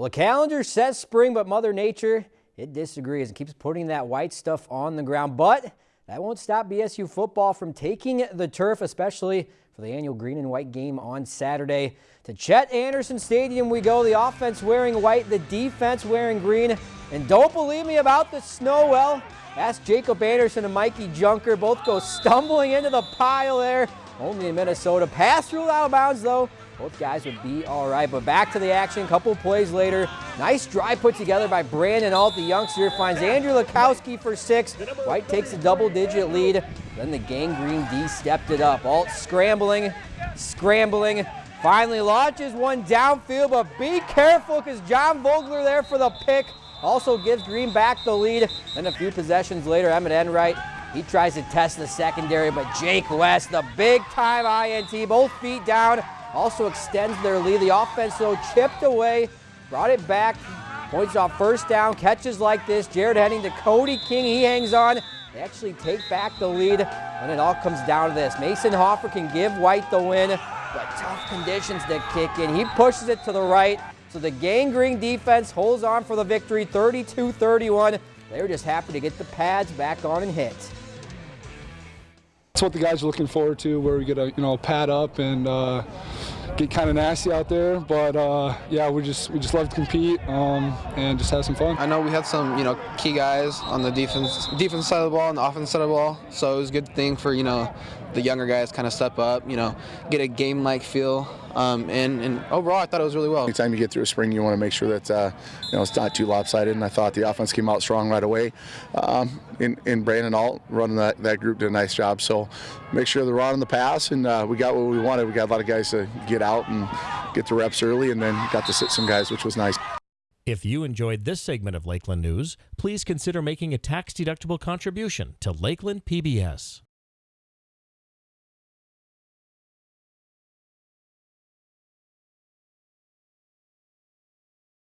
Well, the calendar says spring, but Mother Nature, it disagrees and keeps putting that white stuff on the ground. But that won't stop BSU football from taking the turf, especially for the annual green and white game on Saturday. To Chet Anderson Stadium we go, the offense wearing white, the defense wearing green. And don't believe me about the snow, well, ask Jacob Anderson and Mikey Junker. Both go stumbling into the pile there. Only in Minnesota. Pass ruled out of bounds, though. Both guys would be all right, but back to the action. Couple plays later. Nice drive put together by Brandon Alt. The youngster finds Andrew Lukowski for six. White takes a double-digit lead. Then the gang green D stepped it up. Alt scrambling, scrambling. Finally launches one downfield, but be careful because John Vogler there for the pick. Also gives Green back the lead. Then a few possessions later, Emmett Enright, he tries to test the secondary, but Jake West, the big time INT, both feet down, also extends their lead. The offense, though, chipped away, brought it back, points off first down, catches like this. Jared heading to Cody King, he hangs on. They actually take back the lead, and it all comes down to this. Mason Hoffer can give White the win, but tough conditions to kick in. He pushes it to the right, so the gang green defense holds on for the victory, 32-31. They were just happy to get the pads back on and hit. That's what the guys are looking forward to, where we get a you know pad up and uh, get kind of nasty out there. But uh, yeah, we just we just love to compete um, and just have some fun. I know we had some you know key guys on the defense defense side of the ball and the offense side of the ball, so it was a good thing for you know the younger guys kind of step up, you know, get a game-like feel. Um, and, and, overall, I thought it was really well. Anytime you get through a spring, you want to make sure that uh, you know it's not too lopsided. And I thought the offense came out strong right away. Um, in, in Brandon Alt running that, that group did a nice job. So make sure they're on the pass, and uh, we got what we wanted. We got a lot of guys to get out and get the reps early, and then got to sit some guys, which was nice. If you enjoyed this segment of Lakeland News, please consider making a tax-deductible contribution to Lakeland PBS.